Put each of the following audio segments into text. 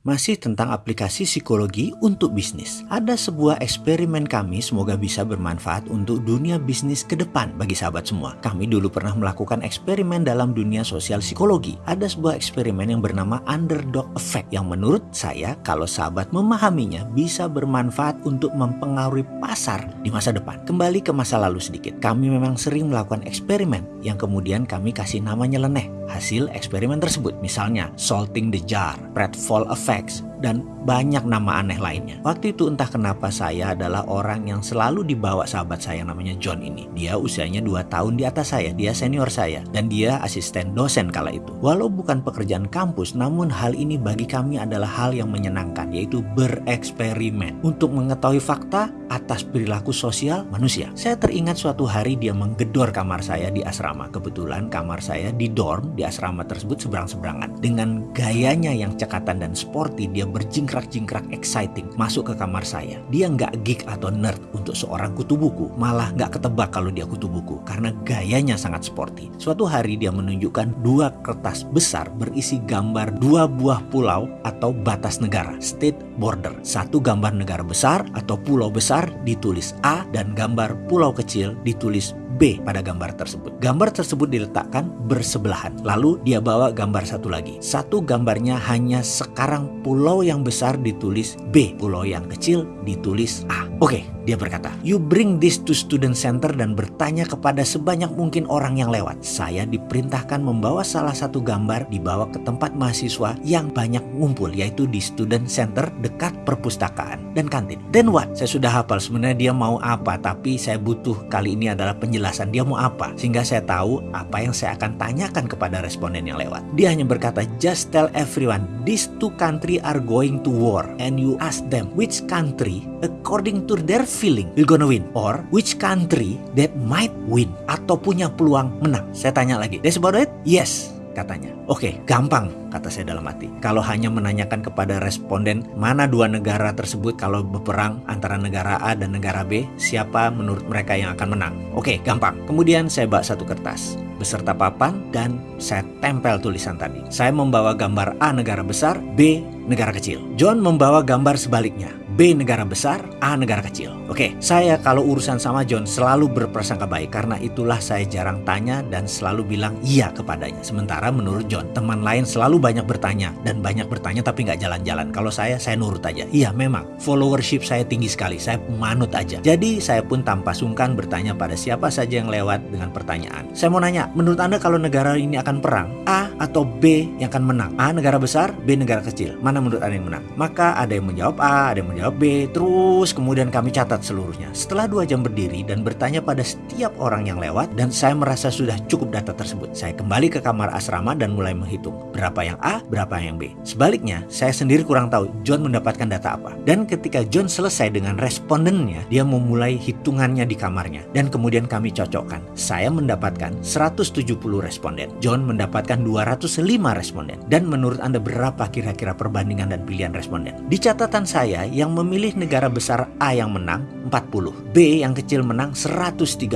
Masih tentang aplikasi psikologi untuk bisnis. Ada sebuah eksperimen kami semoga bisa bermanfaat untuk dunia bisnis ke depan bagi sahabat semua. Kami dulu pernah melakukan eksperimen dalam dunia sosial psikologi. Ada sebuah eksperimen yang bernama underdog effect yang menurut saya kalau sahabat memahaminya bisa bermanfaat untuk mempengaruhi pasar di masa depan. Kembali ke masa lalu sedikit. Kami memang sering melakukan eksperimen yang kemudian kami kasih namanya leneh hasil eksperimen tersebut. Misalnya salting the jar, pratfall effect, effects dan banyak nama aneh lainnya. Waktu itu entah kenapa saya adalah orang yang selalu dibawa sahabat saya namanya John ini. Dia usianya 2 tahun di atas saya, dia senior saya dan dia asisten dosen kala itu. Walau bukan pekerjaan kampus, namun hal ini bagi kami adalah hal yang menyenangkan yaitu bereksperimen untuk mengetahui fakta atas perilaku sosial manusia. Saya teringat suatu hari dia menggedor kamar saya di asrama. Kebetulan kamar saya di dorm di asrama tersebut seberang-seberangan. Dengan gayanya yang cekatan dan sporty, dia berjingkrak-jingkrak exciting masuk ke kamar saya. Dia nggak geek atau nerd untuk seorang kutu buku, malah nggak ketebak kalau dia kutu buku karena gayanya sangat sporty. Suatu hari dia menunjukkan dua kertas besar berisi gambar dua buah pulau atau batas negara, state border. Satu gambar negara besar atau pulau besar ditulis A dan gambar pulau kecil ditulis B pada gambar tersebut. Gambar tersebut diletakkan bersebelahan. Lalu dia bawa gambar satu lagi. Satu gambarnya hanya sekarang pulau yang besar ditulis B, pulau yang kecil ditulis A. Oke, dia berkata, you bring this to student center dan bertanya kepada sebanyak mungkin orang yang lewat. Saya diperintahkan membawa salah satu gambar dibawa ke tempat mahasiswa yang banyak ngumpul, yaitu di student center dekat perpustakaan dan kantin. Then what? Saya sudah hafal sebenarnya dia mau apa, tapi saya butuh kali ini adalah penjelasan dia mau apa. Sehingga saya tahu apa yang saya akan tanyakan kepada responden yang lewat. Dia hanya berkata, just tell everyone, these two country are going to war. And you ask them, which country according to their feeling will gonna win or which country that might win atau punya peluang menang. Saya tanya lagi, that's about it? Yes, katanya. Oke, gampang kata saya dalam hati. Kalau hanya menanyakan kepada responden mana dua negara tersebut kalau berperang antara negara A dan negara B, siapa menurut mereka yang akan menang? Oke, gampang. Kemudian saya bawa satu kertas beserta papan dan saya tempel tulisan tadi. Saya membawa gambar A negara besar, B negara kecil. John membawa gambar sebaliknya. B negara besar, A negara kecil. Oke, saya kalau urusan sama John selalu berprasangka baik karena itulah saya jarang tanya dan selalu bilang iya kepadanya. Sementara menurut John, teman lain selalu banyak bertanya dan banyak bertanya tapi nggak jalan-jalan. Kalau saya, saya nurut aja. Iya memang, followership saya tinggi sekali, saya manut aja. Jadi saya pun tanpa sungkan bertanya pada siapa saja yang lewat dengan pertanyaan. Saya mau nanya, menurut Anda kalau negara ini akan perang, A atau B yang akan menang? A negara besar, B negara kecil. Mana menurut Anda yang menang? Maka ada yang menjawab A, ada yang menjawab B, terus kemudian kami catat seluruhnya. Setelah dua jam berdiri dan bertanya pada setiap orang yang lewat dan saya merasa sudah cukup data tersebut. Saya kembali ke kamar asrama dan mulai menghitung berapa yang A, berapa yang B. Sebaliknya, saya sendiri kurang tahu John mendapatkan data apa. Dan ketika John selesai dengan respondennya, dia memulai hitungannya di kamarnya dan kemudian kami cocokkan. Saya mendapatkan 170 responden. John mendapatkan 205 responden. Dan menurut Anda berapa kira-kira perbandingan dan pilihan responden? Di catatan saya yang memilih negara besar A yang menang 40, B yang kecil menang 130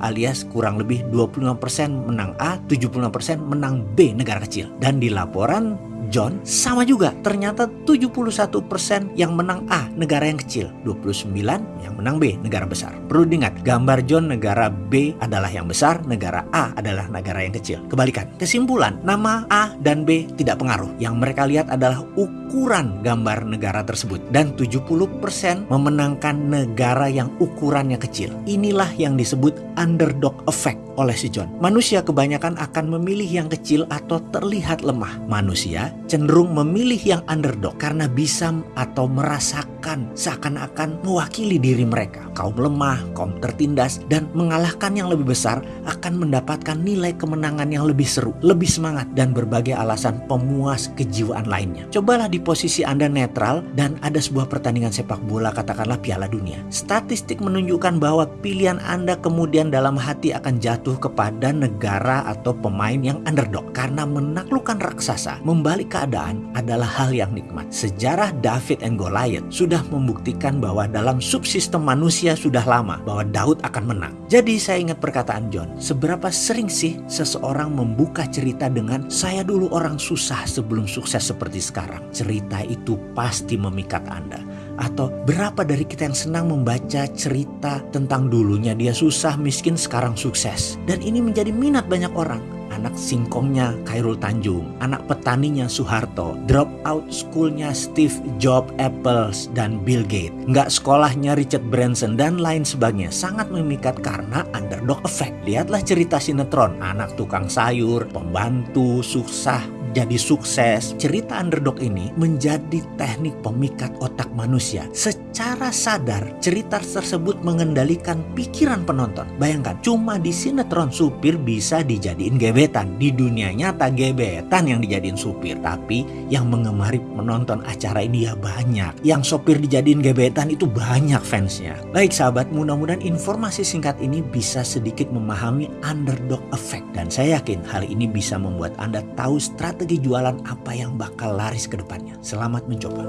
alias kurang lebih 25% menang A, 75% menang B negara kecil. Dan di laporan John sama juga. Ternyata 71% yang menang A negara yang kecil. 29 yang menang B negara besar. Perlu diingat gambar John negara B adalah yang besar negara A adalah negara yang kecil. Kebalikan kesimpulan nama A dan B tidak pengaruh. Yang mereka lihat adalah ukuran gambar negara tersebut. Dan 70% memenangkan negara yang ukurannya kecil. Inilah yang disebut underdog effect oleh si John. Manusia kebanyakan akan memilih yang kecil atau terlihat lemah. Manusia cenderung memilih yang underdog karena bisa atau merasakan seakan-akan mewakili diri mereka. Kaum lemah, kaum tertindas, dan mengalahkan yang lebih besar akan mendapatkan nilai kemenangan yang lebih seru, lebih semangat, dan berbagai alasan pemuas kejiwaan lainnya. Cobalah di posisi Anda netral dan ada sebuah pertandingan sepak bola katakanlah Piala Dunia. Statistik menunjukkan bahwa pilihan Anda kemudian dalam hati akan jatuh kepada negara atau pemain yang underdog karena menaklukkan raksasa, membalik keadaan adalah hal yang nikmat. Sejarah David and Goliath sudah membuktikan bahwa dalam subsistem manusia sudah lama bahwa Daud akan menang. Jadi saya ingat perkataan John, seberapa sering sih seseorang membuka cerita dengan saya dulu orang susah sebelum sukses seperti sekarang. Cerita itu pasti memikat Anda. Atau berapa dari kita yang senang membaca cerita tentang dulunya dia susah, miskin, sekarang sukses. Dan ini menjadi minat banyak orang anak singkongnya Khairul Tanjung, anak petaninya Soeharto, drop out schoolnya Steve Jobs, Apple, dan Bill Gates, nggak sekolahnya Richard Branson, dan lain sebagainya. Sangat memikat karena underdog effect. Lihatlah cerita sinetron, anak tukang sayur, pembantu, susah, jadi sukses, cerita underdog ini menjadi teknik pemikat otak manusia. Secara sadar, cerita tersebut mengendalikan pikiran penonton. Bayangkan, cuma di sinetron supir bisa dijadiin gebetan. Di dunia nyata gebetan yang dijadiin supir. Tapi yang mengemari menonton acara ini ya banyak. Yang sopir dijadiin gebetan itu banyak fansnya. Baik sahabat, mudah-mudahan informasi singkat ini bisa sedikit memahami underdog effect. Dan saya yakin hal ini bisa membuat Anda tahu strategi strategi jualan apa yang bakal laris ke depannya. Selamat mencoba.